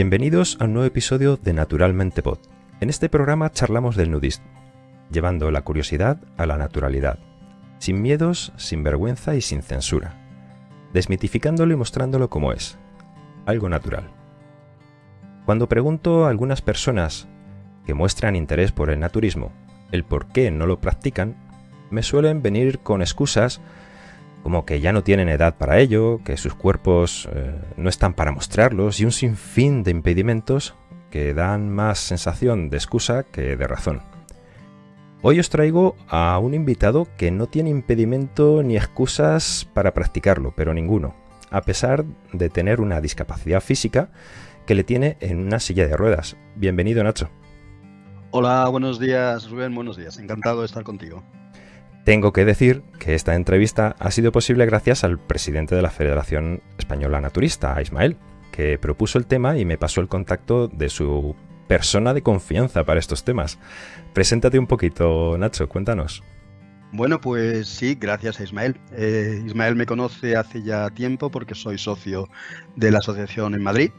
Bienvenidos a un nuevo episodio de Naturalmente Pod. En este programa charlamos del nudismo, llevando la curiosidad a la naturalidad, sin miedos, sin vergüenza y sin censura, desmitificándolo y mostrándolo como es, algo natural. Cuando pregunto a algunas personas que muestran interés por el naturismo el por qué no lo practican, me suelen venir con excusas como que ya no tienen edad para ello, que sus cuerpos eh, no están para mostrarlos y un sinfín de impedimentos que dan más sensación de excusa que de razón. Hoy os traigo a un invitado que no tiene impedimento ni excusas para practicarlo, pero ninguno, a pesar de tener una discapacidad física que le tiene en una silla de ruedas. Bienvenido Nacho. Hola, buenos días Rubén, buenos días, encantado de estar contigo. Tengo que decir que esta entrevista ha sido posible gracias al presidente de la Federación Española Naturista, a Ismael, que propuso el tema y me pasó el contacto de su persona de confianza para estos temas. Preséntate un poquito, Nacho, cuéntanos. Bueno, pues sí, gracias a Ismael. Eh, Ismael me conoce hace ya tiempo porque soy socio de la asociación en Madrid.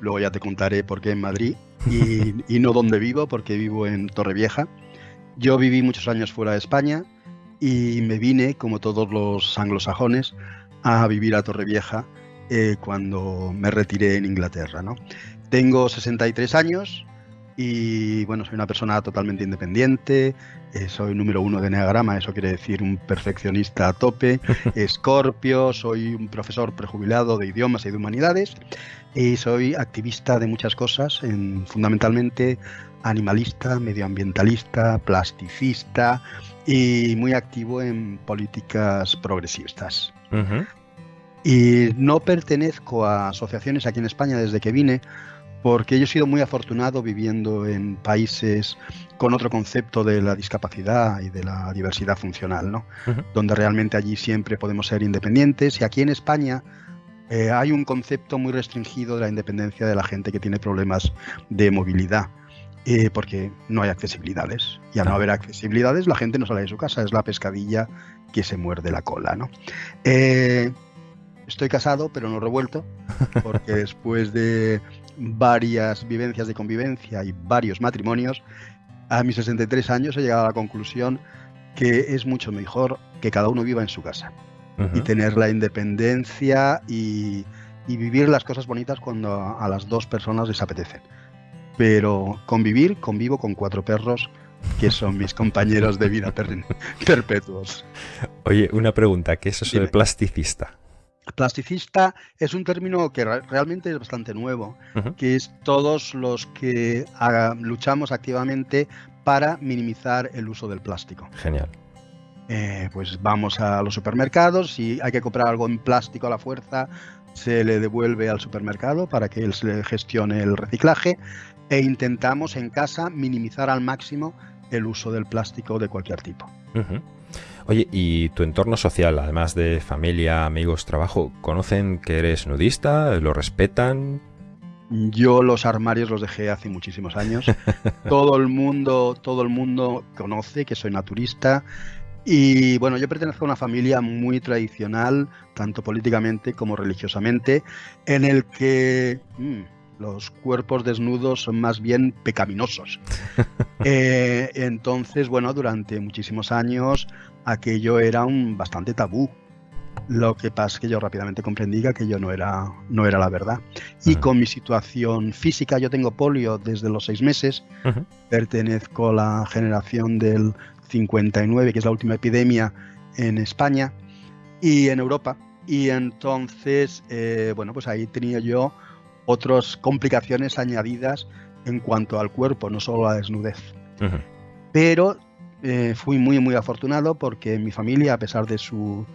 Luego ya te contaré por qué en Madrid y, y no dónde vivo, porque vivo en Torrevieja. Yo viví muchos años fuera de España, y me vine, como todos los anglosajones, a vivir a Torrevieja eh, cuando me retiré en Inglaterra. ¿no? Tengo 63 años y bueno, soy una persona totalmente independiente, eh, soy número uno de Neagrama, eso quiere decir un perfeccionista a tope, escorpio, soy un profesor prejubilado de idiomas y de humanidades y soy activista de muchas cosas, en, fundamentalmente animalista, medioambientalista, plasticista, y muy activo en políticas progresistas. Y no pertenezco a asociaciones aquí en España desde que vine, porque yo he sido muy afortunado viviendo en países con otro concepto de la discapacidad y de la diversidad funcional, ¿no? Donde realmente allí siempre podemos ser independientes. Y aquí en España eh, hay un concepto muy restringido de la independencia de la gente que tiene problemas de movilidad. Eh, porque no hay accesibilidades. Y al no haber accesibilidades, la gente no sale de su casa, es la pescadilla que se muerde la cola. ¿no? Eh, estoy casado, pero no revuelto, porque después de varias vivencias de convivencia y varios matrimonios, a mis 63 años he llegado a la conclusión que es mucho mejor que cada uno viva en su casa y tener la independencia y, y, vivir las cosas bonitas cuando a las dos personas les apetecen pero convivir, convivo con cuatro perros que son mis compañeros de vida perpetuos. Oye, una pregunta, ¿qué es eso de plasticista? Plasticista es un término que realmente es bastante nuevo, que es todos los que luchamos activamente para minimizar el uso del plástico. Genial. Eh, pues vamos a los supermercados y hay que comprar algo en plástico a la fuerza, se le devuelve al supermercado para que él se gestione el reciclaje e intentamos en casa minimizar al máximo el uso del plástico de cualquier tipo. Oye, ¿y tu entorno social, además de familia, amigos, trabajo, conocen que eres nudista? ¿Lo respetan? Yo los armarios los dejé hace muchísimos años. todo el mundo, todo el mundo conoce que soy naturista. Y bueno, yo pertenezco a una familia muy tradicional, tanto políticamente como religiosamente, en el que mm, los cuerpos desnudos son más bien pecaminosos. Eh, entonces, bueno, durante muchísimos años aquello era un bastante tabú. Lo que pasa es que yo rápidamente comprendí que aquello no era, no era la verdad. Y con mi situación física, yo tengo polio desde los seis meses, pertenezco a la generación del 59, que es la última epidemia en España y en Europa. Y entonces, eh, bueno, pues ahí tenía yo otras complicaciones añadidas en cuanto al cuerpo, no solo a la desnudez. Pero eh, fui muy, muy afortunado porque mi familia, a pesar de su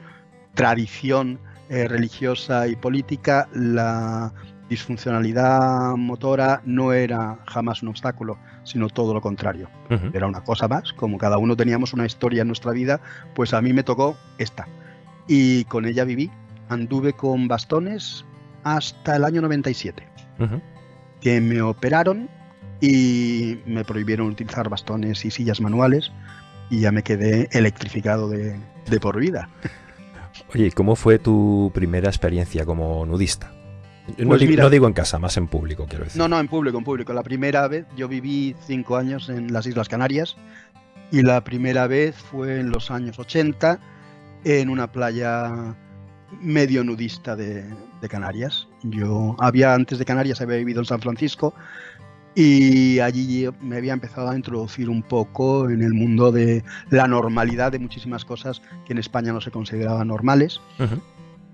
tradición eh, religiosa y política, la disfuncionalidad motora no era jamás un obstáculo, sino todo lo contrario. Era una cosa más, como cada uno teníamos una historia en nuestra vida, pues a mí me tocó esta. Y con ella viví, anduve con bastones hasta el año 97, que me operaron y me prohibieron utilizar bastones y sillas manuales y ya me quedé electrificado de, de por vida. Oye, ¿cómo fue tu primera experiencia como nudista? No, Pues mira- no digo en casa, más en público, quiero decir. No, no, en público, en público. La primera vez, yo viví cinco años en las Islas Canarias y la primera vez fue en los años 80 en una playa medio nudista de, de Canarias. Yo había antes de Canarias, había vivido en San Francisco y allí me había empezado a introducir un poco en el mundo de la normalidad de muchísimas cosas que en España no se consideraban normales. Ujú.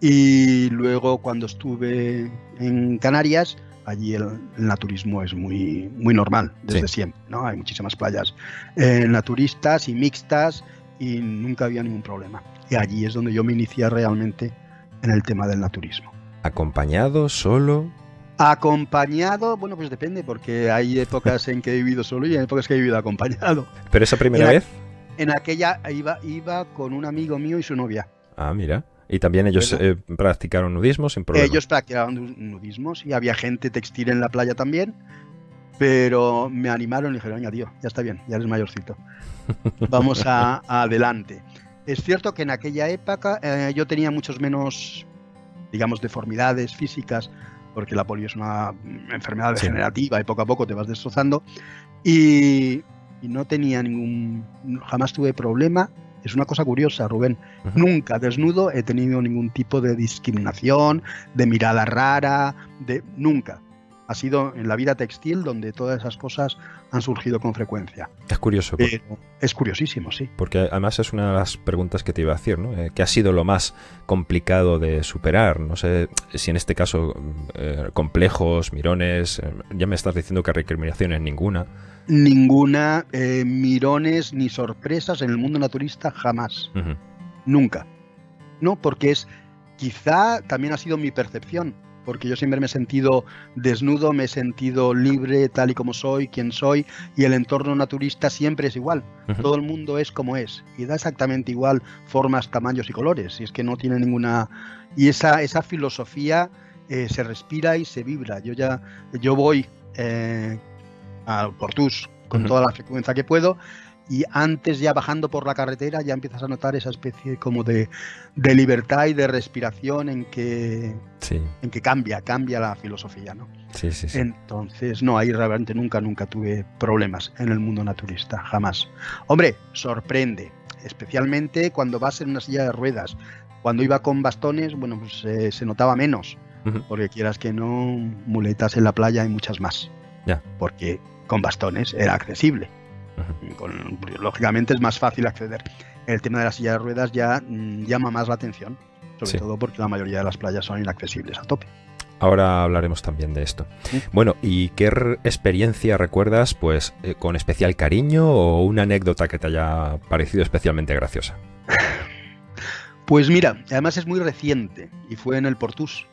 Y luego cuando estuve en Canarias, allí el, el naturismo es muy, muy normal desde Sí. siempre, ¿no? Hay muchísimas playas eh, naturistas y mixtas y nunca había ningún problema. Y allí es donde yo me inicié realmente en el tema del naturismo. Acompañado, solo. Acompañado, bueno, pues depende, porque hay épocas en que he vivido solo y hay épocas que he vivido acompañado. Pero esa primera vez. En aquella iba, iba con un amigo mío y su novia. Ah, mira. Y también ellos eh, practicaron nudismo sin problema. Ellos practicaban nu- nudismo, sí, había gente textil en la playa también, pero me animaron y dijeron, venga, tío, ya está bien, ya eres mayorcito. Vamos a, a adelante. Es cierto que en aquella época eh, yo tenía muchos menos, digamos, deformidades físicas, porque la polio es una enfermedad Sí. degenerativa y poco a poco te vas destrozando, y, y no tenía ningún, jamás tuve problema. Es una cosa curiosa, Rubén. Nunca desnudo he tenido ningún tipo de discriminación, de mirada rara, de nunca. Ha sido en la vida textil donde todas esas cosas han surgido con frecuencia. Es curioso, Pero es curiosísimo, sí. porque además es una de las preguntas que te iba a decir, ¿no? Eh, ¿Qué ha sido lo más complicado de superar? No sé si en este caso eh, complejos, mirones, eh, ya me estás diciendo que recriminaciones ninguna. Ninguna eh, mirones ni sorpresas en el mundo naturista jamás. Nunca. No, porque es quizá también ha sido mi percepción, porque yo siempre me he sentido desnudo, me he sentido libre tal y como soy, quien soy, y el entorno naturista siempre es igual. Todo el mundo es como es y da exactamente igual formas, tamaños y colores. Y es que no tiene ninguna y esa esa filosofía eh, se respira y se vibra. Yo ya yo voy eh, al Portus con toda la frecuencia que puedo y antes ya bajando por la carretera ya empiezas a notar esa especie como de, de libertad y de respiración en que Sí, en que cambia cambia la filosofía, ¿no? sí, sí. sí. Entonces, no, ahí realmente nunca, nunca tuve problemas en el mundo naturista, jamás. Hombre, sorprende, especialmente cuando vas en una silla de ruedas. Cuando iba con bastones, bueno, pues eh, se notaba menos, porque quieras que no, muletas en la playa hay muchas más. Ya. Porque con bastones era accesible. Con- lógicamente es más fácil acceder. El tema de la silla de ruedas ya mm, llama más la atención, sobre Sí. todo porque la mayoría de las playas son inaccesibles a tope. Ahora hablaremos también de esto. Sí. Bueno, ¿y qué re- experiencia recuerdas, pues, eh, con especial cariño o una anécdota que te haya parecido especialmente graciosa? Pues mira, además es muy reciente y fue en el Portus.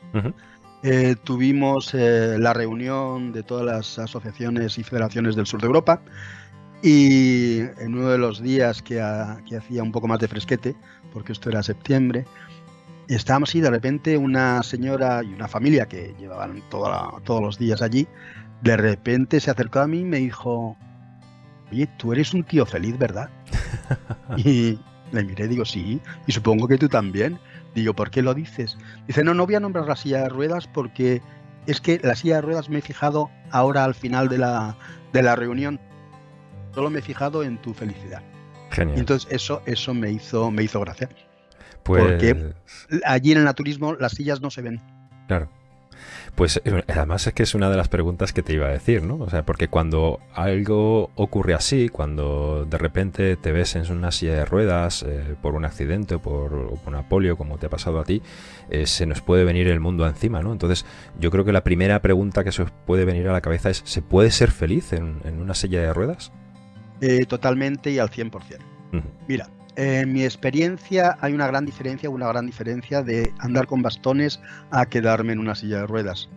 Eh, tuvimos eh, la reunión de todas las asociaciones y federaciones del sur de Europa y en uno de los días que, ha- que hacía un poco más de fresquete, porque esto era septiembre, estábamos y de repente una señora y una familia que llevaban toda la- todos los días allí, de repente se acercó a mí y me dijo, oye, tú eres un tío feliz, ¿verdad? y le miré y digo, sí, y supongo que tú también. Digo, ¿por qué lo dices? Dice, no, no voy a nombrar la silla de ruedas porque es que la silla de ruedas me he fijado ahora al final de la, de la reunión. Solo me he fijado en tu felicidad. Y Genial. entonces eso, eso me hizo, me hizo gracia. Pues, porque- Allí en el naturismo las sillas no se ven. claro. Pues eh, además es que es una de las preguntas que te iba a decir, ¿no? O sea, porque cuando algo ocurre así, cuando de repente te ves en una silla de ruedas eh, por un accidente o por, o por una polio, como te ha pasado a ti, eh, se nos puede venir el mundo encima, ¿no? Entonces, yo creo que la primera pregunta que se os puede venir a la cabeza es, ¿se puede ser feliz en, en una silla de ruedas? Eh, totalmente y al 100%. Ujú. Mira, en mi experiencia hay una gran diferencia, una gran diferencia de andar con bastones a quedarme en una silla de ruedas.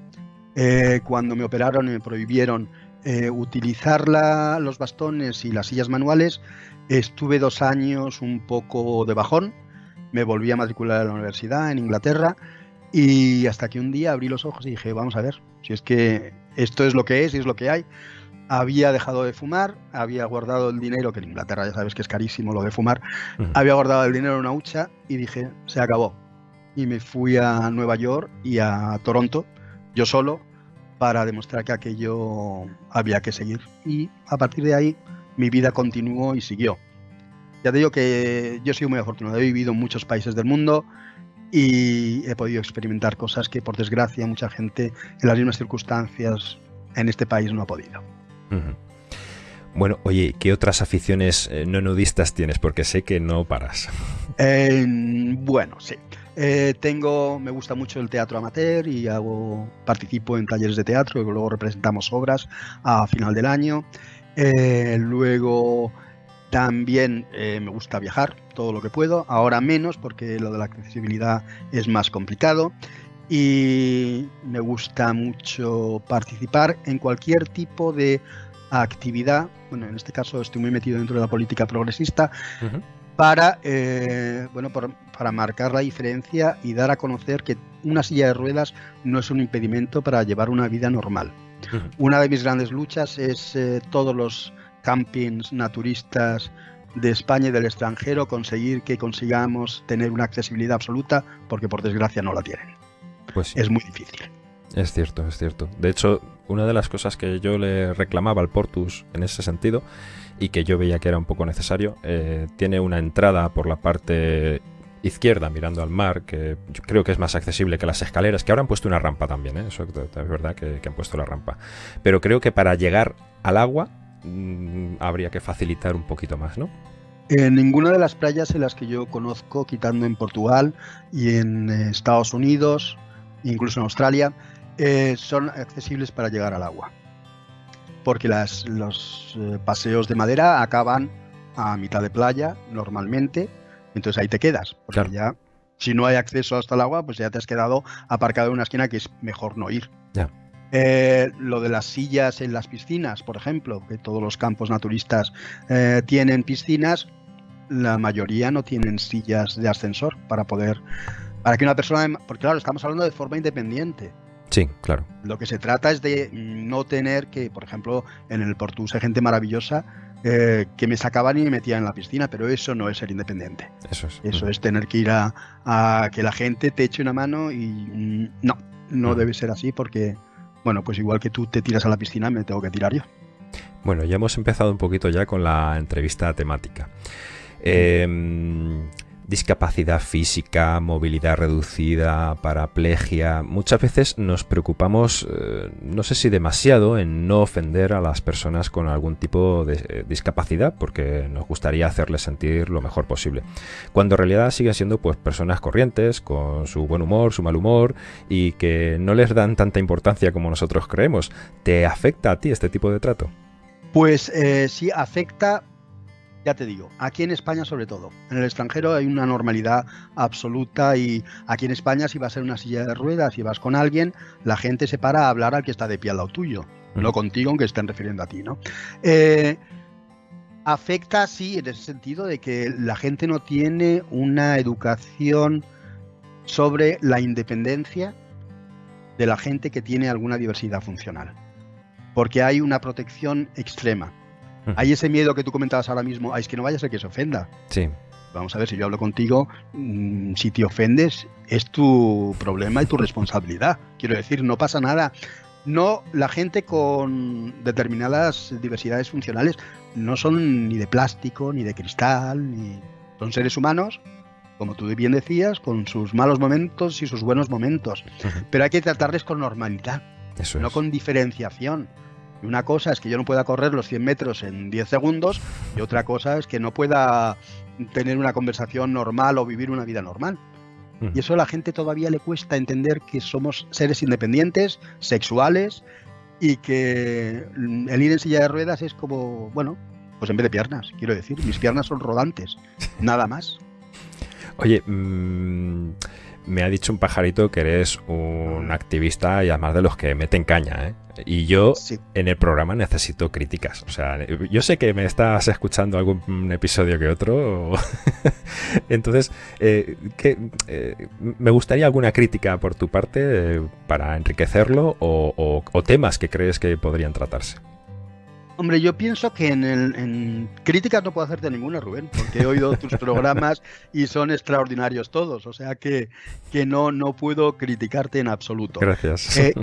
Eh, cuando me operaron y me prohibieron eh, utilizar la- los bastones y las sillas manuales, estuve dos años un poco de bajón, me volví a matricular a la universidad en Inglaterra y hasta que un día abrí los ojos y dije, vamos a ver, si es que esto es lo que es y es lo que hay. Había dejado de fumar, había guardado el dinero, que en Inglaterra ya sabes que es carísimo lo de fumar, había guardado el dinero en una hucha y dije, se acabó. Y me fui a Nueva York y a Toronto. yo solo, para demostrar que aquello había que seguir. Y a partir de ahí mi vida continuó y siguió. Ya te digo que yo soy muy afortunado, he vivido en muchos países del mundo y he podido experimentar cosas que por desgracia mucha gente en las mismas circunstancias en este país no ha podido. Bueno, oye, ¿qué otras aficiones eh, no nudistas tienes? Porque sé que no paras. bueno, sí. Eh, tengo, me gusta mucho el teatro amateur y hago, participo en talleres de teatro luego representamos obras a final del año. Eh, luego también me gusta viajar todo lo que puedo, ahora menos porque lo de la accesibilidad es más complicado y me gusta mucho participar en cualquier tipo de actividad, bueno, en este caso estoy muy metido dentro de la política progresista, para, eh, bueno, para marcar la diferencia y dar a conocer que una silla de ruedas no es un impedimento para llevar una vida normal. Una de mis grandes luchas es eh, todos los campings naturistas de España y del extranjero conseguir que consigamos tener una accesibilidad absoluta porque por desgracia no la tienen. Pues Es muy difícil. Es cierto, es cierto. De hecho, una de las cosas que yo le reclamaba al Portus en ese sentido y que yo veía que era un poco necesario, eh, tiene una entrada por la parte izquierda mirando al mar, que yo creo que es más accesible que las escaleras, que ahora han puesto una rampa también, ¿eh? eso es verdad que, han puesto la rampa. Pero creo que para llegar al agua mm, habría que facilitar un poquito más, ¿no? En ninguna de las playas en las que yo conozco, quitando en Portugal y en eh, Estados Unidos, incluso en Australia, eh, son accesibles para llegar al agua. Porque las, los eh, paseos de madera acaban a mitad de playa normalmente, entonces ahí te quedas. Porque ya, si no hay acceso hasta el agua, pues ya te has quedado aparcado en una esquina que es mejor no ir. Eh, lo de las sillas en las piscinas, por ejemplo, que todos los campos naturistas tienen piscinas, la mayoría no tienen sillas de ascensor para poder, para que una persona, porque claro, estamos hablando de forma independiente. Sí, claro. Lo que se trata es de no tener que, por ejemplo, en el Portus hay gente maravillosa eh, que me sacaban y me metían en la piscina, pero eso no es ser independiente. Eso es. Eso es tener que ir a, que la gente te eche una mano y mm, no, no debe ser así porque, bueno, pues igual que tú te tiras a la piscina, me tengo que tirar yo. Bueno, ya hemos empezado un poquito ya con la entrevista temática. Eh, discapacidad física, movilidad reducida, paraplegia. Muchas veces nos preocupamos, eh, no sé si demasiado, en no ofender a las personas con algún tipo de eh, discapacidad, porque nos gustaría hacerles sentir lo mejor posible. Cuando en realidad siguen siendo pues personas corrientes, con su buen humor, su mal humor, y que no les dan tanta importancia como nosotros creemos. ¿Te afecta a ti este tipo de trato? Pues eh, sí, afecta ya te digo, aquí en España sobre todo. En el extranjero hay una normalidad absoluta y aquí en España si vas en una silla de ruedas y vas con alguien, la gente se para a hablar al que está de pie al lado tuyo, no contigo aunque estén refiriendo a ti, ¿no? Eh, afecta sí en ese sentido de que la gente no tiene una educación sobre la independencia de la gente que tiene alguna diversidad funcional. Porque hay una protección extrema hay ese miedo que tú comentabas ahora mismo, es que no vaya a ser que se ofenda. Sí. Vamos a ver, si yo hablo contigo, mm, si te ofendes, es tu problema y tu responsabilidad. Quiero decir, no pasa nada. No, la gente con determinadas diversidades funcionales no son ni de plástico, ni de cristal, ni son seres humanos, como tú bien decías, con sus malos momentos y sus buenos momentos. Pero hay que tratarles con normalidad, no con diferenciación. Y una cosa es que yo no pueda correr los 100 metros en 10 segundos y otra cosa es que no pueda tener una conversación normal o vivir una vida normal. Mm. Y eso a la gente todavía le cuesta entender que somos seres independientes, sexuales y que el ir en silla de ruedas es como, bueno, pues en vez de piernas, quiero decir, mis piernas son rodantes, nada más. Oye, mmm me ha dicho un pajarito que eres un activista y además de los que meten caña, ¿eh? Y yo en el programa necesito críticas. O sea, yo sé que me estás escuchando algún episodio que otro. Entonces, eh, eh, me gustaría alguna crítica por tu parte para enriquecerlo o, temas que crees que podrían tratarse. Hombre, yo pienso que en, el, en críticas no puedo hacerte ninguna, Rubén, porque he oído tus programas y son extraordinarios todos, o sea que, que no, no puedo criticarte en absoluto. Gracias. Eh,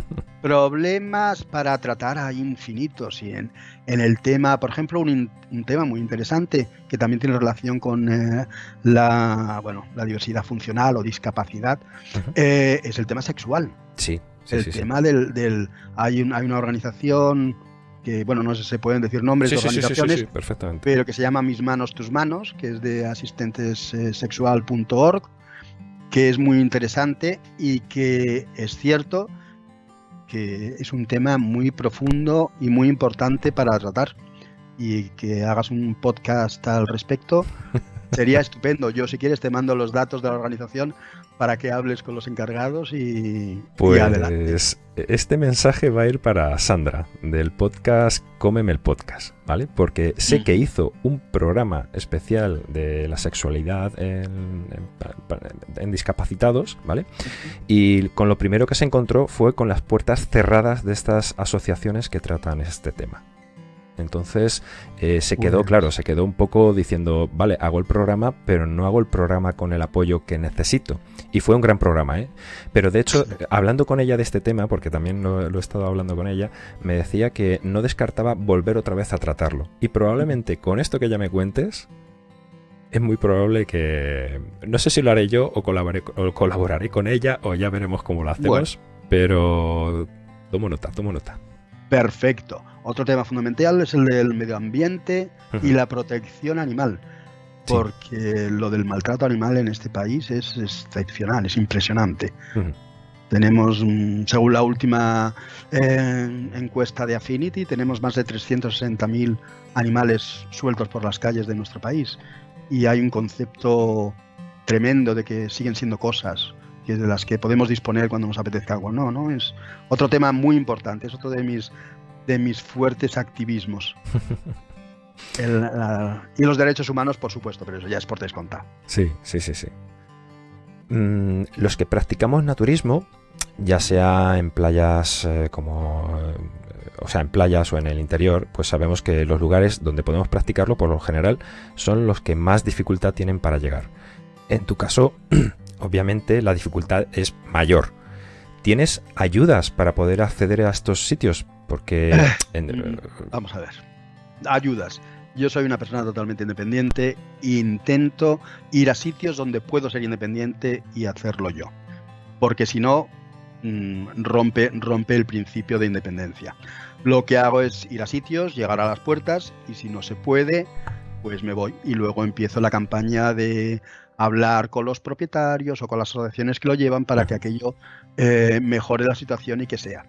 problemas para tratar hay infinitos y en, en el tema, por ejemplo, un, un, tema muy interesante que también tiene relación con eh, la, bueno, la diversidad funcional o discapacidad uh -huh. eh, es el tema sexual. Sí. sí el sí, tema sí. Del, del hay, un, hay una organización que, bueno, no sé si se pueden decir nombres sí, de organizaciones, sí, perfectamente. pero que se llama Mis Manos, Tus Manos, que es de asistentessexual.org, que es muy interesante y que es cierto que es un tema muy profundo y muy importante para tratar y que hagas un podcast al respecto sería estupendo. Yo si quieres te mando los datos de la organización para que hables con los encargados y, pues y adelante. este mensaje va a ir para Sandra del podcast Cómeme el podcast, ¿vale? Porque sé que hizo un programa especial de la sexualidad en, en, en, discapacitados, ¿vale? Y con lo primero que se encontró fue con las puertas cerradas de estas asociaciones que tratan este tema. Entonces eh, se quedó, claro, se quedó un poco diciendo, vale, hago el programa, pero no hago el programa con el apoyo que necesito. Y fue un gran programa, ¿eh? Pero de hecho, hablando con ella de este tema, porque también lo, lo, he estado hablando con ella, me decía que no descartaba volver otra vez a tratarlo. Y probablemente con esto que ya me cuentes, es muy probable que... No sé si lo haré yo o colaboraré, o colaboraré con ella o ya veremos cómo lo hacemos, bueno. pero tomo nota, tomo nota. Perfecto. Otro tema fundamental es el del medio ambiente uh -huh. y la protección animal, porque lo del maltrato animal en este país es excepcional, es impresionante. Uh -huh. Tenemos, mm, según la última eh, encuesta de Affinity, tenemos más de 360.000 animales sueltos por las calles de nuestro país y hay un concepto tremendo de que siguen siendo cosas de las que podemos disponer cuando nos apetezca algo. No, no, es otro tema muy importante, es otro de mis, de mis fuertes activismos. El, la, y los derechos humanos, por supuesto, pero eso ya es por descontar. Sí, sí, sí, sí. Mm, los que practicamos naturismo, ya sea en playas eh, como... Eh, o sea, en playas o en el interior, pues sabemos que los lugares donde podemos practicarlo, por lo general, son los que más dificultad tienen para llegar. En tu caso, obviamente la dificultad es mayor. ¿Tienes ayudas para poder acceder a estos sitios? Porque... En... Vamos a ver. Ayudas. Yo soy una persona totalmente independiente. Intento ir a sitios donde puedo ser independiente y hacerlo yo. Porque si no, mm, rompe, rompe el principio de independencia. Lo que hago es ir a sitios, llegar a las puertas y si no se puede, pues me voy. Y luego empiezo la campaña de hablar con los propietarios o con las asociaciones que lo llevan para que aquello eh, mejore la situación y que sea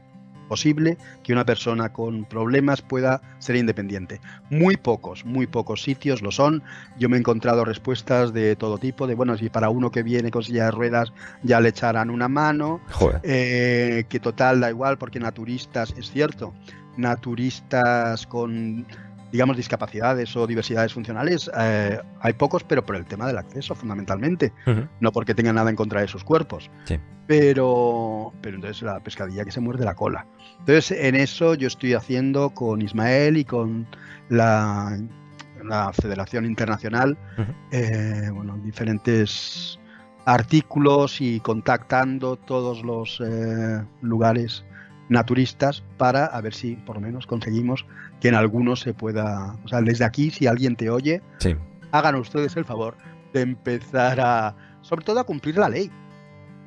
posible que una persona con problemas pueda ser independiente. Muy pocos, muy pocos sitios lo son. Yo me he encontrado respuestas de todo tipo, de bueno, si para uno que viene con silla de ruedas ya le echarán una mano, eh, que total da igual porque naturistas, es cierto, naturistas con digamos, discapacidades o diversidades funcionales, eh, hay pocos, pero por el tema del acceso, fundamentalmente. Uh -huh. No porque tengan nada en contra de sus cuerpos. Sí. Pero, pero entonces la pescadilla que se muerde la cola. Entonces, en eso yo estoy haciendo con Ismael y con la, la Federación Internacional, uh -huh. eh, bueno, diferentes artículos y contactando todos los eh, lugares naturistas para a ver si por lo menos conseguimos que en algunos se pueda, o sea, desde aquí si alguien te oye, sí. hagan ustedes el favor de empezar a, sobre todo a cumplir la ley,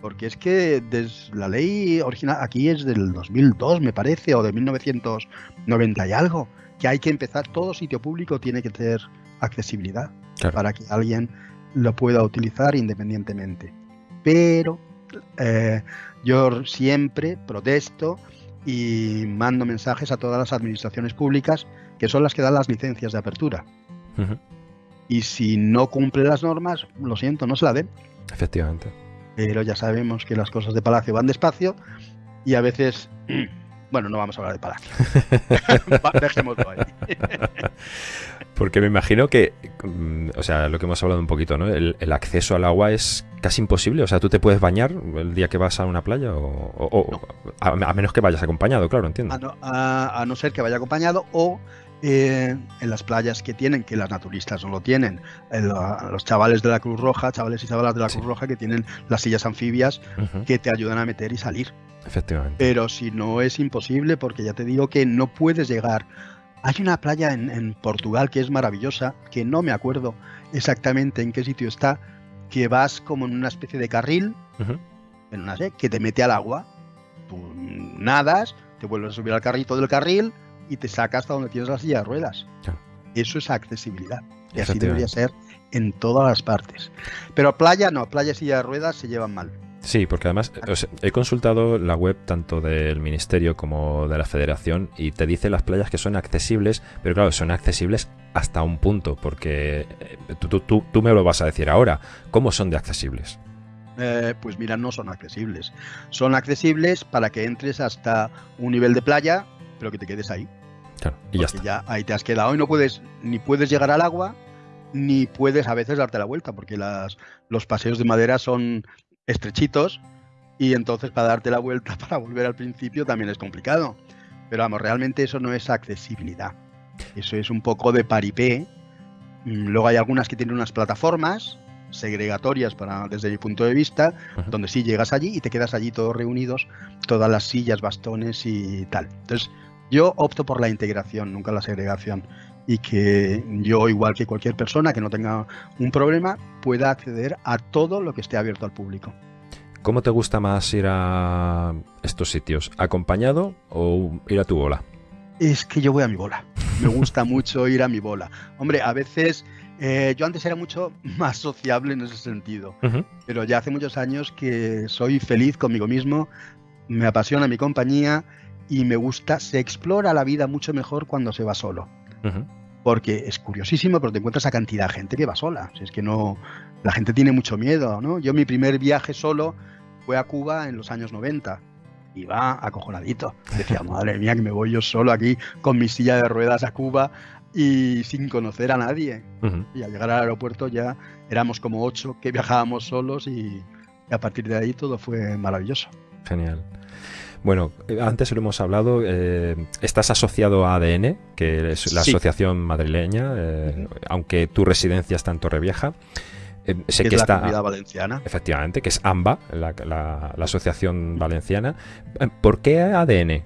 porque es que des, la ley original aquí es del 2002 me parece o de 1990 y algo, que hay que empezar, todo sitio público tiene que tener accesibilidad claro. para que alguien lo pueda utilizar independientemente. Pero eh, yo siempre protesto y mando mensajes a todas las administraciones públicas que son las que dan las licencias de apertura. Uh -huh. Y si no cumple las normas, lo siento, no se la den. Efectivamente. Pero ya sabemos que las cosas de Palacio van despacio y a veces, bueno, no vamos a hablar de Palacio. Dejémoslo ahí. Porque me imagino que, mm, o sea, lo que hemos hablado un poquito, ¿no? El, el, acceso al agua es casi imposible. O sea, tú te puedes bañar el día que vas a una playa o, o, o no. a, a, menos que vayas acompañado, claro, entiendo. A no, a, a no, ser que vaya acompañado o eh, en las playas que tienen, que las naturistas no lo tienen, los chavales de la Cruz Roja, chavales y chavalas de la Cruz Roja que tienen las sillas anfibias que te ayudan a meter y salir. Efectivamente. Pero si no es imposible, porque ya te digo que no puedes llegar. Hay una playa en, Portugal que es maravillosa, que no me acuerdo exactamente en qué sitio está, que vas como en una especie de carril, en una, que te mete al agua. Tú nadas, te vuelves a subir al carrito del carril y te saca hasta donde tienes la silla de ruedas. Eso es accesibilidad. Y así debería ser en todas las partes. Pero playa no, playa y silla de ruedas se llevan mal. Sí, porque además he consultado la web tanto del Ministerio como de la Federación y te dice las playas que son accesibles, pero claro, son accesibles hasta un punto, porque eh, tú, tú, tú me lo vas a decir ahora. ¿Cómo son de accesibles? Eh, pues mira, no son accesibles. Son accesibles para que entres hasta un nivel de playa, pero que te quedes ahí y ya está. Ya ahí te has quedado y no puedes, ni puedes llegar al agua, ni puedes a veces darte la vuelta, porque las, los paseos de madera son estrechitos y entonces para darte la vuelta, para volver al principio también es complicado. Pero vamos, realmente eso no es accesibilidad. Eso es un poco de paripé. Mm, luego hay algunas que tienen unas plataformas segregatorias para, desde mi punto de vista, donde sí llegas allí y te quedas allí todos reunidos, todas las sillas, bastones y tal. Entonces, yo opto por la integración, nunca la segregación. Y que yo, igual que cualquier persona que no tenga un problema, pueda acceder a todo lo que esté abierto al público. ¿Cómo te gusta más ir a estos sitios? ¿Acompañado o ir a tu bola? Es que yo voy a mi bola. Me gusta mucho ir a mi bola. Hombre, a veces eh, yo antes era mucho más sociable en ese sentido, pero ya hace muchos años que soy feliz conmigo mismo, me apasiona mi compañía y me gusta, se explora la vida mucho mejor cuando se va solo. Porque es curiosísimo, pero te encuentras a cantidad de gente que va sola. es que no, la gente tiene mucho miedo, ¿no? Yo mi primer viaje solo fue a Cuba en los años 90. Iba acojonadito. Decía, madre mía, que me voy yo solo aquí con mi silla de ruedas a Cuba y sin conocer a nadie. Y al llegar al aeropuerto ya éramos como ocho que viajábamos solos y a partir de ahí todo fue maravilloso. Genial. Bueno, eh, antes lo hemos hablado, eh, estás asociado a ADN, que es la asociación madrileña, eh, aunque tu residencia está en Torrevieja. sé que, es está, la comunidad valenciana. Efectivamente, que es AMBA, la, asociación valenciana. ¿Por qué ADN?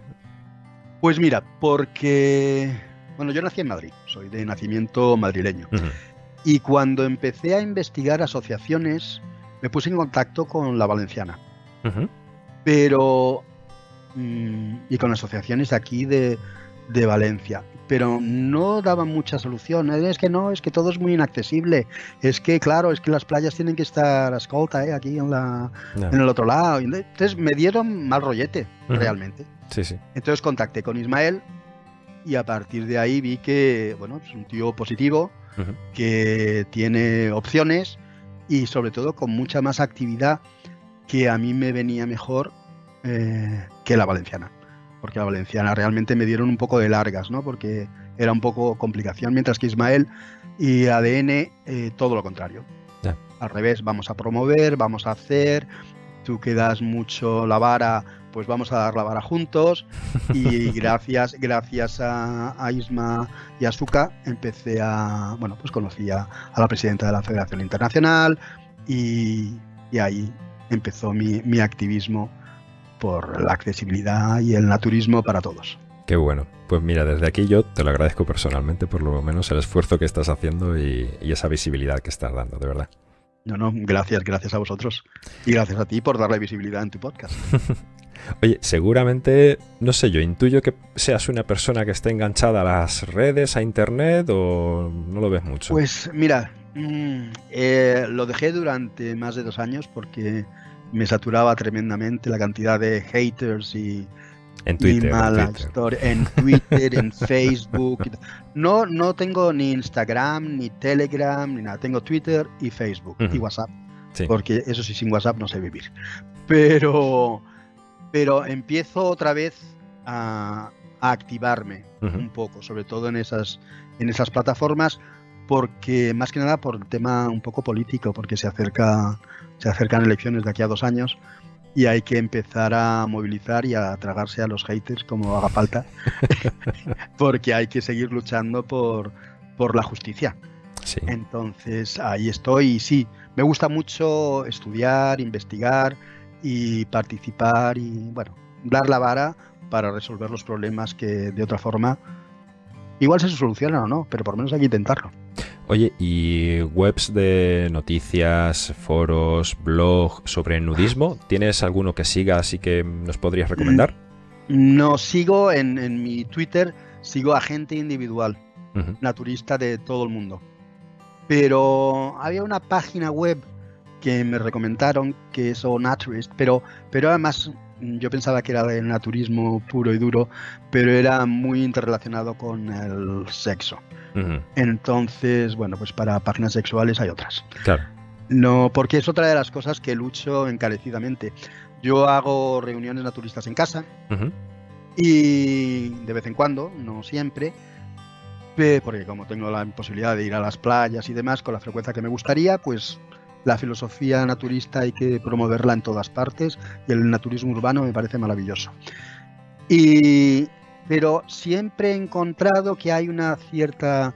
Pues mira, porque. Bueno, yo nací en Madrid, soy de nacimiento madrileño. Y cuando empecé a investigar asociaciones, me puse en contacto con la valenciana. Pero Mm, y con asociaciones aquí de, Valencia. Pero no daban mucha solución. Es que no, es que todo es muy inaccesible. Es que, claro, es que las playas tienen que estar a escolta, ¿eh? aquí en, la, en el otro lado. Entonces me dieron mal rollete, realmente. Sí, sí. Entonces contacté con Ismael y a partir de ahí vi que, bueno, es un tío positivo, que tiene opciones y sobre todo con mucha más actividad que a mí me venía mejor eh, que la valenciana. Porque la valenciana realmente me dieron un poco de largas, ¿no? Porque era un poco complicación, mientras que Ismael y ADN eh, todo lo contrario. Al revés, vamos a promover, vamos a hacer, tú quedas mucho la vara, pues vamos a dar la vara juntos. Y gracias, gracias a, Isma y a Suka empecé a, bueno, pues conocí a, la presidenta de la Federación Internacional y, ahí empezó mi, mi activismo por la accesibilidad y el naturismo para todos. Qué bueno. Pues mira, desde aquí yo te lo agradezco personalmente por lo menos el esfuerzo que estás haciendo y, esa visibilidad que estás dando, de verdad. No, no, gracias, gracias a vosotros. Y gracias a ti por darle visibilidad en tu podcast. Oye, seguramente, no sé, yo intuyo que seas una persona que esté enganchada a las redes, a internet, o no lo ves mucho. Pues mira, mm, eh, lo dejé durante más de dos años porque me saturaba tremendamente la cantidad de haters y, en Twitter, en Twitter, en, Facebook. No, no tengo ni Instagram, ni Telegram, ni nada. Tengo Twitter y Facebook y WhatsApp. Porque eso sí, sin WhatsApp no sé vivir. Pero, pero empiezo otra vez a, activarme un poco, sobre todo en esas, en esas plataformas, porque más que nada por el tema un poco político, porque se acerca se acercan elecciones de aquí a dos años y hay que empezar a movilizar y a tragarse a los haters como haga falta, porque hay que seguir luchando por, por la justicia. Entonces ahí estoy y sí, me gusta mucho estudiar, investigar y participar y bueno, dar la vara para resolver los problemas que de otra forma igual se solucionan o no, pero por lo menos hay que intentarlo. Oye, ¿y webs de noticias, foros, blog sobre nudismo? ¿Tienes alguno que sigas y que nos podrías recomendar? No, sigo en, mi Twitter, sigo a gente individual, naturista de todo el mundo. Pero había una página web que me recomendaron que es O Naturist, pero, pero además yo pensaba que era de naturismo puro y duro, pero era muy interrelacionado con el sexo. Entonces, bueno, pues para páginas sexuales hay otras. Claro. No, porque es otra de las cosas que lucho encarecidamente. Yo hago reuniones naturistas en casa y de vez en cuando, no siempre, porque como tengo la posibilidad de ir a las playas y demás con la frecuencia que me gustaría, pues la filosofía naturista hay que promoverla en todas partes y el naturismo urbano me parece maravilloso. Y, pero siempre he encontrado que hay una cierta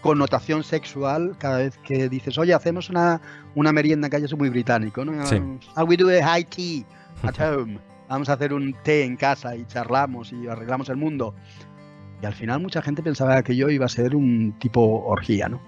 connotación sexual cada vez que dices, oye, hacemos una, una merienda que haya muy británico, ¿no? Sí. we do a high tea at home. Vamos a hacer un té en casa y charlamos y arreglamos el mundo. Y al final mucha gente pensaba que yo iba a ser un tipo orgía, ¿no?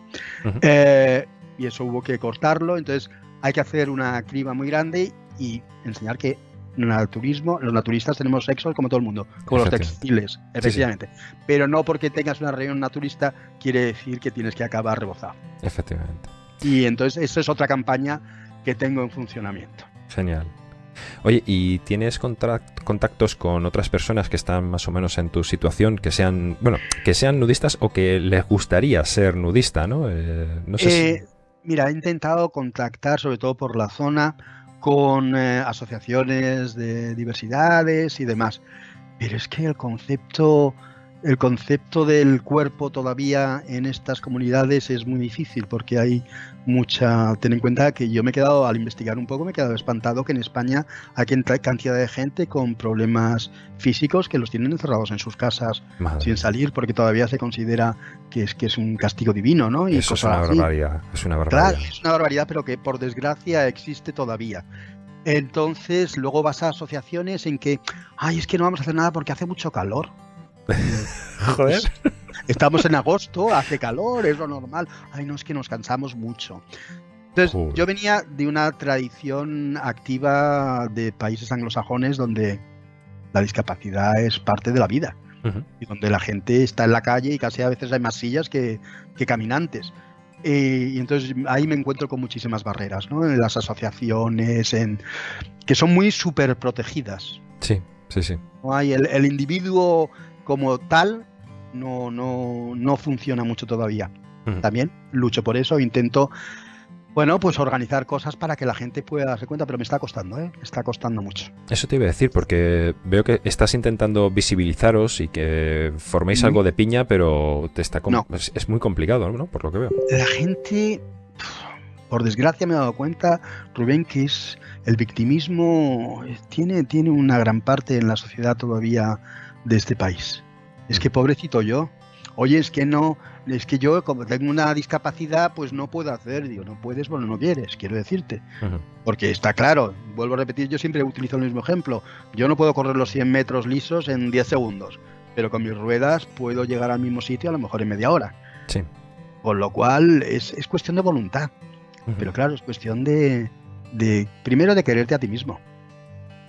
Eh, y eso hubo que cortarlo, entonces hay que hacer una criba muy grande y enseñar que naturismo, los naturistas tenemos sexo como todo el mundo, como los textiles, efectivamente. Pero no porque tengas una reunión naturista quiere decir que tienes que acabar rebozado. Efectivamente. Y entonces esa es otra campaña que tengo en funcionamiento. Genial. Oye, ¿y tienes contactos con otras personas que están más o menos en tu situación, que sean, bueno, que sean nudistas o que les gustaría ser nudista, ¿no? Eh, no sé eh, Mira, he intentado contactar, sobre todo por la zona, con eh, asociaciones de diversidades y demás. Pero es que el concepto, el concepto del cuerpo todavía en estas comunidades es muy difícil porque hay mucha. Ten en cuenta que yo me he quedado, al investigar un poco, me he quedado espantado que en España hay cantidad de gente con problemas físicos que los tienen encerrados en sus casas sin salir porque todavía se considera que es que es un castigo divino, ¿no? Y Eso es una barbaridad. Es una barbaridad. Claro, es una barbaridad, pero que por desgracia existe todavía. Entonces, luego vas a asociaciones en que, ay, es que no vamos a hacer nada porque hace mucho calor. Joder. Estamos en agosto, hace calor, es lo normal. Ay, no, es que nos cansamos mucho. Entonces, yo venía de una tradición activa de países anglosajones donde la discapacidad es parte de la vida y donde la gente está en la calle y casi a veces hay más sillas que, caminantes. y entonces ahí me encuentro con muchísimas barreras, ¿no? En las asociaciones, en, que son muy súper protegidas. Sí, sí, sí. hay el, el individuo como tal no, no, no funciona mucho todavía. También lucho por eso, intento, bueno, pues organizar cosas para que la gente pueda darse cuenta, pero me está costando, ¿eh? Está costando mucho. Eso te iba a decir, porque veo que estás intentando visibilizaros y que forméis algo de piña, pero te está es, muy complicado, ¿no? Por lo que veo. La gente, por desgracia me he dado cuenta, Rubén, que es el victimismo tiene, tiene una gran parte en la sociedad todavía de este país. Es que pobrecito yo. Oye, es que no, es que yo como tengo una discapacidad, pues no puedo hacer. Digo, no puedes, bueno, no quieres, quiero decirte. Porque está claro, vuelvo a repetir, yo siempre utilizo el mismo ejemplo. Yo no puedo correr los 100 metros lisos en 10 segundos, pero con mis ruedas puedo llegar al mismo sitio a lo mejor en media hora. Sí. Con lo cual es, cuestión de voluntad. Pero claro, es cuestión de, de, primero, de quererte a ti mismo,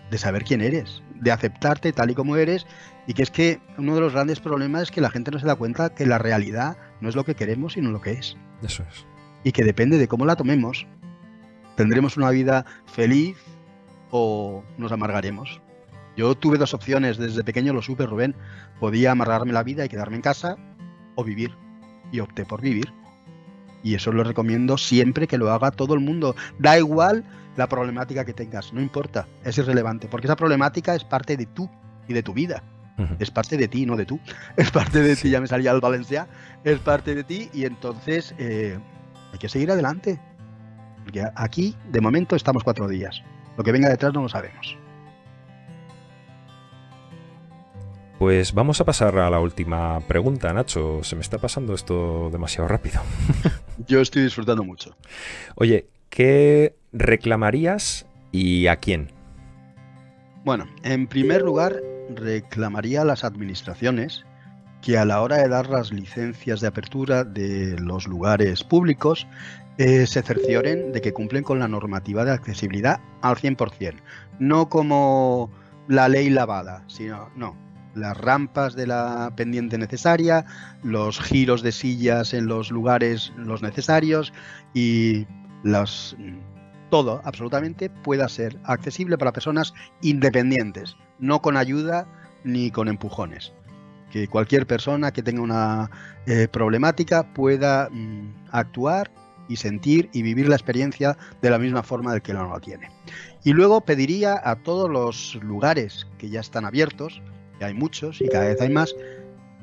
de saber quién eres, de aceptarte tal y como eres y que es que uno de los grandes problemas es que la gente no se da cuenta que la realidad no es lo que queremos, sino lo que es. Eso es. Y que depende de cómo la tomemos, tendremos una vida feliz o nos amargaremos. Yo tuve dos opciones, desde pequeño lo supe, Rubén. Podía amargarme la vida y quedarme en casa o vivir. Y opté por vivir. Y eso lo recomiendo siempre que lo haga todo el mundo. Da igual la problemática que tengas, no importa, es irrelevante, porque esa problemática es parte de tú y de tu vida. Es parte de ti, no de tú. Es parte de ti, ya me salía el Valencia. Es parte de ti y entonces eh, hay que seguir adelante. Porque aquí, de momento, estamos cuatro días. Lo que venga detrás no lo sabemos. Pues vamos a pasar a la última pregunta, Nacho. Se me está pasando esto demasiado rápido. Yo estoy disfrutando mucho. Oye, ¿qué reclamarías y a quién? Bueno, en primer lugar, reclamaría a las administraciones que a la hora de dar las licencias de apertura de los lugares públicos eh, se cercioren de que cumplen con la normativa de accesibilidad al 100%. No como la ley lavada, sino, no, las rampas de la pendiente necesaria, los giros de sillas en los lugares los necesarios y los, todo absolutamente pueda ser accesible para personas independientes, no con ayuda ni con empujones que cualquier persona que tenga una eh, problemática pueda mm, actuar y sentir y vivir la experiencia de la misma forma del que no lo tiene. Y luego pediría a todos los lugares que ya están abiertos, que hay muchos y cada vez hay más,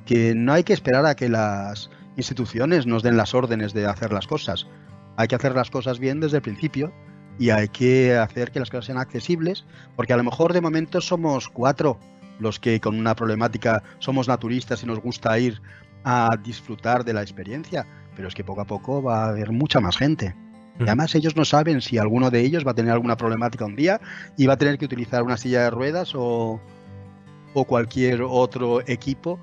que no hay que esperar a que las instituciones nos den las órdenes de hacer las cosas. Hay que hacer las cosas bien desde el principio y hay que hacer que las cosas sean accesibles, porque a lo mejor de momento somos cuatro los que con una problemática somos naturistas y nos gusta ir a disfrutar de la experiencia, pero es que poco a poco va a haber mucha más gente. Y además ellos no saben si alguno de ellos va a tener alguna problemática un día y va a tener que utilizar una silla de ruedas o, o cualquier otro equipo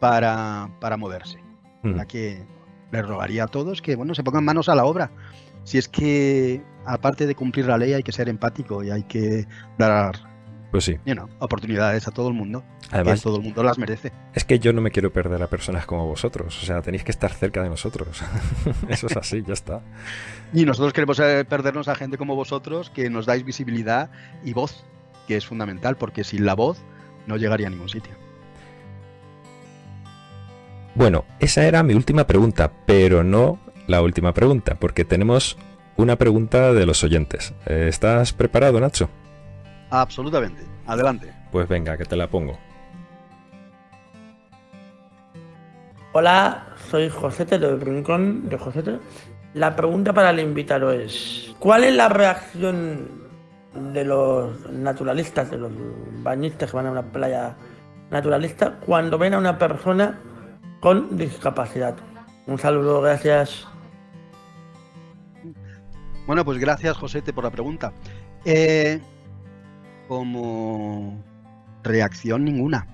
para, para moverse. La que les rogaría a todos que bueno se pongan manos a la obra. Si es que aparte de cumplir la ley hay que ser empático y hay que dar pues sí. oportunidades a todo el mundo. Además, todo el mundo las merece. Es que yo no me quiero perder a personas como vosotros. O sea, tenéis que estar cerca de nosotros. Eso es así, ya está. Y nosotros queremos eh, perdernos a gente como vosotros que nos dais visibilidad y voz, que es fundamental, porque sin la voz no llegaría a ningún sitio. Bueno, esa era mi última pregunta, pero no la última pregunta, porque tenemos una pregunta de los oyentes. Eh, ¿Estás preparado, Nacho? Absolutamente. Adelante. Pues venga, que te la pongo. Hola, soy Josete del Rincón de Josete. La pregunta para el invitado es, ¿cuál es la reacción de los naturalistas, de los bañistas que van a una playa naturalista, cuando ven a una persona con discapacidad? Un saludo, gracias. Bueno, pues gracias Josete por la pregunta. Eh, como reacción ninguna.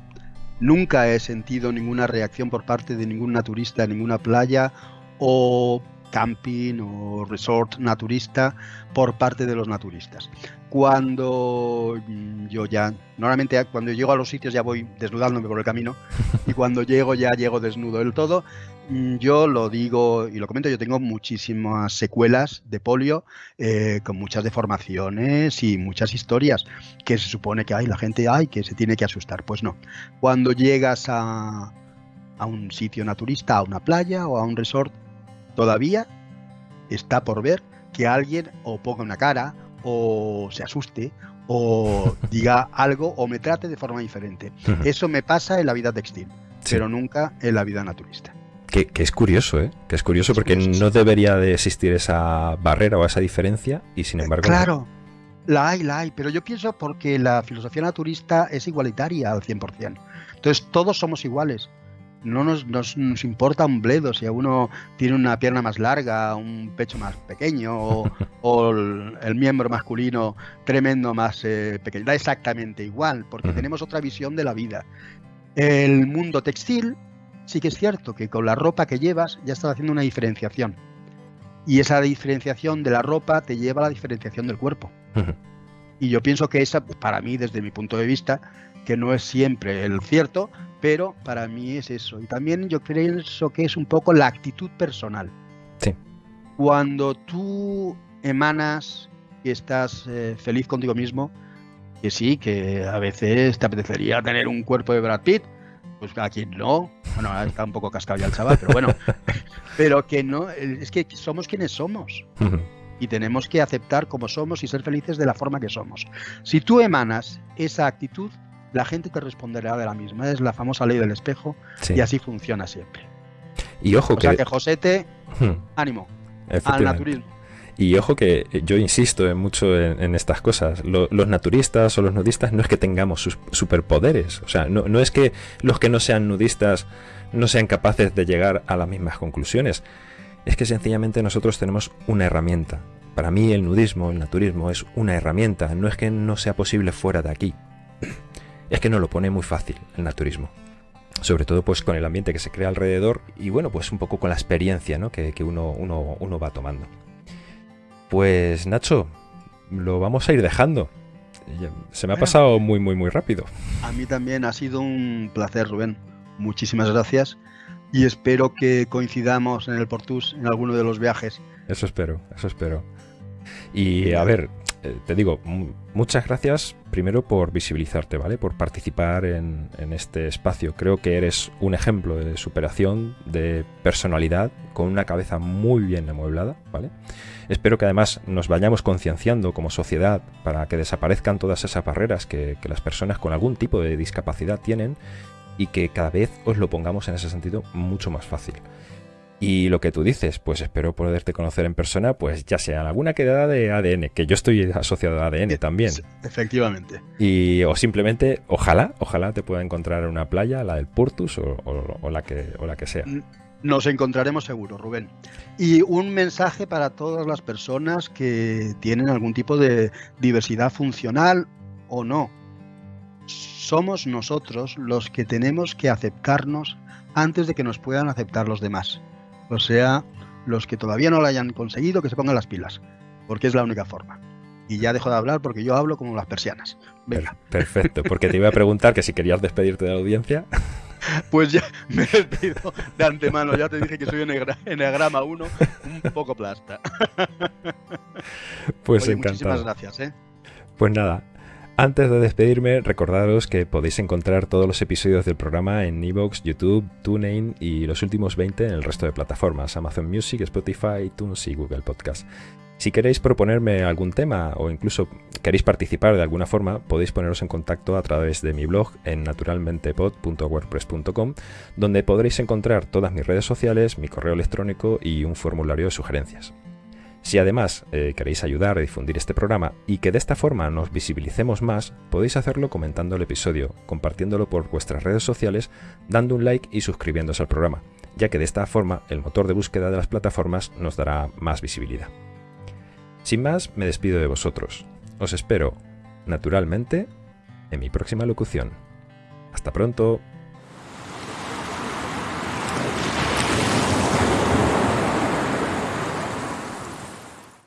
Nunca he sentido ninguna reacción por parte de ningún naturista en ninguna playa o camping o resort naturista por parte de los naturistas. Cuando yo ya, normalmente cuando llego a los sitios ya voy desnudándome por el camino y cuando llego ya llego desnudo del todo Mm, yo lo digo y lo comento, yo tengo muchísimas secuelas de polio eh, con muchas deformaciones y muchas historias que se supone que hay la gente hay que se tiene que asustar. Pues no. Cuando llegas a, a un sitio naturista, a una playa o a un resort, todavía está por ver que alguien o ponga una cara o se asuste o diga algo o me trate de forma diferente. Eso me pasa en la vida textil, pero nunca en la vida naturista. Que, es curioso, ¿eh? Que es curioso porque no debería de existir esa barrera o esa diferencia y sin embargo... Claro, la hay, la hay, pero yo pienso porque la filosofía naturista es igualitaria al 100%. Entonces todos somos iguales. No nos, nos, importa un bledo si uno tiene una pierna más larga, un pecho más pequeño o, el, miembro masculino tremendo más eh, pequeño. Da exactamente igual porque tenemos otra visión de la vida. El mundo textil sí que es cierto que con la ropa que llevas ya estás haciendo una diferenciación. Y esa diferenciación de la ropa te lleva a la diferenciación del cuerpo. Y yo pienso que esa, para mí, desde mi punto de vista, que no es siempre el cierto, pero para mí es eso. Y también yo pienso que es un poco la actitud personal. Sí. Cuando tú emanas y estás eh, feliz contigo mismo, que sí, que a veces te apetecería tener un cuerpo de Brad Pitt, pues a quien no, bueno, está un poco cascado ya el chaval, pero bueno, pero que no, es que somos quienes somos. Y tenemos que aceptar como somos y ser felices de la forma que somos. Si tú emanas esa actitud, la gente te responderá de la misma. Es la famosa ley del espejo y así funciona siempre. Y ojo o que... sea que Josete, ánimo al naturismo. Y ojo que yo insisto en mucho en, estas cosas. los naturistas o los nudistas no es que tengamos sus superpoderes. O sea, no, no es que los que no sean nudistas no sean capaces de llegar a las mismas conclusiones. Es que sencillamente nosotros tenemos una herramienta. Para mí el nudismo, el naturismo es una herramienta. No es que no sea posible fuera de aquí. Es que no lo pone muy fácil el naturismo sobre todo pues con el ambiente que se crea alrededor y bueno, pues un poco con la experiencia ¿no? que, uno, uno, uno, va tomando. Pues Nacho, lo vamos a ir dejando. Se me ha pasado muy, muy, muy rápido. A mí también ha sido un placer, Rubén. Muchísimas gracias y espero que coincidamos en el Portus en alguno de los viajes. Eso espero, eso espero. Y a ver, eh, te digo, muchas gracias primero por visibilizarte, ¿vale? Por participar en, este espacio. Creo que eres un ejemplo de superación, de personalidad, con una cabeza muy bien amueblada, ¿vale? Espero que además nos vayamos concienciando como sociedad para que desaparezcan todas esas barreras que las personas con algún tipo de discapacidad tienen y que cada vez os lo pongamos en ese sentido mucho más fácil. Y lo que tú dices, pues espero poderte conocer en persona, pues ya sea en alguna quedada de ADN, que yo estoy asociado a ADN también. Efectivamente. Y o simplemente, ojalá, ojalá te pueda encontrar en una playa, la del Portus o, la, que, o la que sea. Nos encontraremos seguro, Rubén. Y un mensaje para todas las personas que tienen algún tipo de diversidad funcional o no. Somos nosotros los que tenemos que aceptarnos antes de que nos puedan aceptar los demás. O sea, los que todavía no lo hayan conseguido, que se pongan las pilas, porque es la única forma. Y ya dejo de hablar porque yo hablo como las persianas. Venga. Perfecto, porque te iba a preguntar que si querías despedirte de la audiencia. Pues ya me despido de antemano, ya te dije que soy Enneagrama 1, un poco plasta. Pues encantado. Muchísimas gracias, ¿eh? Pues nada, antes de despedirme, recordaros que podéis encontrar todos los episodios del programa en Evox, YouTube, TuneIn y los últimos 20 en el resto de plataformas, Amazon Music, Spotify, iTunes y Google Podcast. Si queréis proponerme algún tema o incluso queréis participar de alguna forma, podéis poneros en contacto a través de mi blog en naturalmentepod.wordpress.com, donde podréis encontrar todas mis redes sociales, mi correo electrónico y un formulario de sugerencias. Si además eh, queréis ayudar a difundir este programa y que de esta forma nos visibilicemos más, podéis hacerlo comentando el episodio, compartiéndolo por vuestras redes sociales, dando un like y suscribiéndose al programa, ya que de esta forma el motor de búsqueda de las plataformas nos dará más visibilidad. Sin más, me despido de vosotros. Os espero, naturalmente, en mi próxima locución. Hasta pronto.